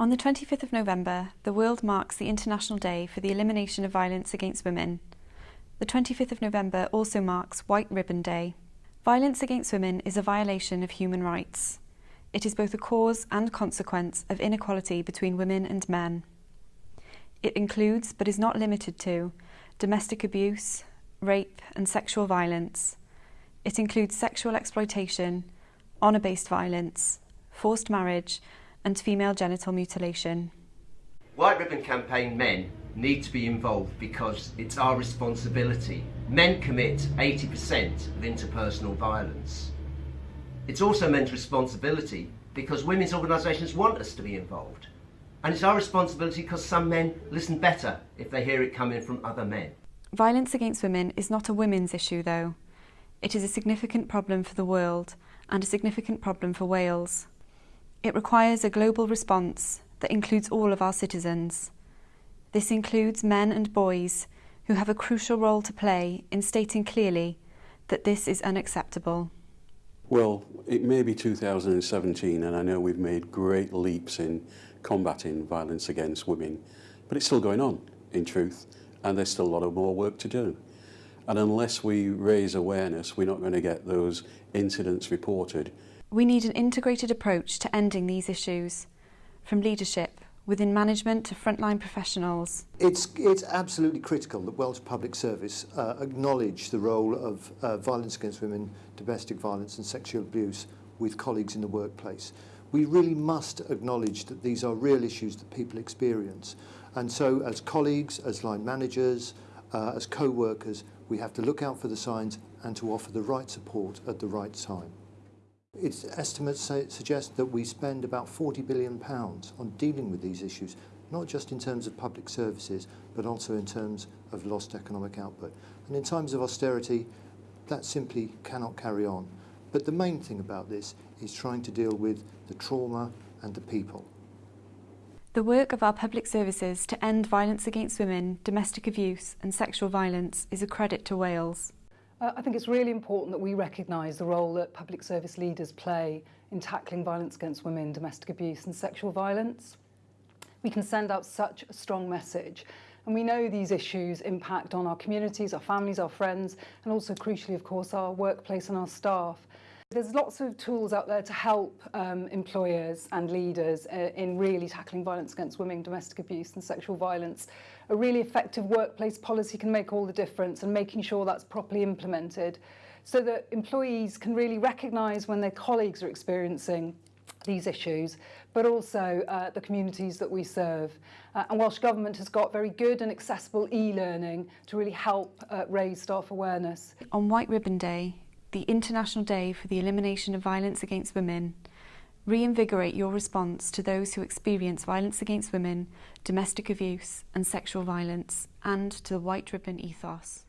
On the 25th of November, the world marks the International Day for the Elimination of Violence Against Women. The 25th of November also marks White Ribbon Day. Violence against women is a violation of human rights. It is both a cause and consequence of inequality between women and men. It includes, but is not limited to, domestic abuse, rape and sexual violence. It includes sexual exploitation, honour-based violence, forced marriage and female genital mutilation. White Ribbon Campaign men need to be involved because it's our responsibility. Men commit 80% of interpersonal violence. It's also men's responsibility because women's organisations want us to be involved. And it's our responsibility because some men listen better if they hear it coming from other men. Violence against women is not a women's issue though. It is a significant problem for the world and a significant problem for Wales. It requires a global response that includes all of our citizens. This includes men and boys who have a crucial role to play in stating clearly that this is unacceptable. Well, it may be 2017 and I know we've made great leaps in combating violence against women, but it's still going on, in truth, and there's still a lot of more work to do. And unless we raise awareness, we're not going to get those incidents reported. We need an integrated approach to ending these issues, from leadership within management to frontline professionals? It's, it's absolutely critical that Welsh Public Service uh, acknowledge the role of uh, violence against women, domestic violence and sexual abuse with colleagues in the workplace. We really must acknowledge that these are real issues that people experience. And so as colleagues, as line managers, uh, as co-workers, we have to look out for the signs and to offer the right support at the right time. Its estimates say, suggest that we spend about 40 billion pounds on dealing with these issues, not just in terms of public services, but also in terms of lost economic output. And in times of austerity, that simply cannot carry on. But the main thing about this is trying to deal with the trauma and the people. The work of our public services to end violence against women, domestic abuse and sexual violence is a credit to Wales. Uh, I think it's really important that we recognise the role that public service leaders play in tackling violence against women, domestic abuse and sexual violence. We can send out such a strong message and we know these issues impact on our communities, our families, our friends and also crucially of course our workplace and our staff. There's lots of tools out there to help um, employers and leaders uh, in really tackling violence against women, domestic abuse and sexual violence. A really effective workplace policy can make all the difference and making sure that's properly implemented so that employees can really recognise when their colleagues are experiencing these issues, but also uh, the communities that we serve. Uh, and Welsh Government has got very good and accessible e-learning to really help uh, raise staff awareness. On White Ribbon Day, the International Day for the Elimination of Violence Against Women, reinvigorate your response to those who experience violence against women, domestic abuse and sexual violence, and to the White Ribbon ethos.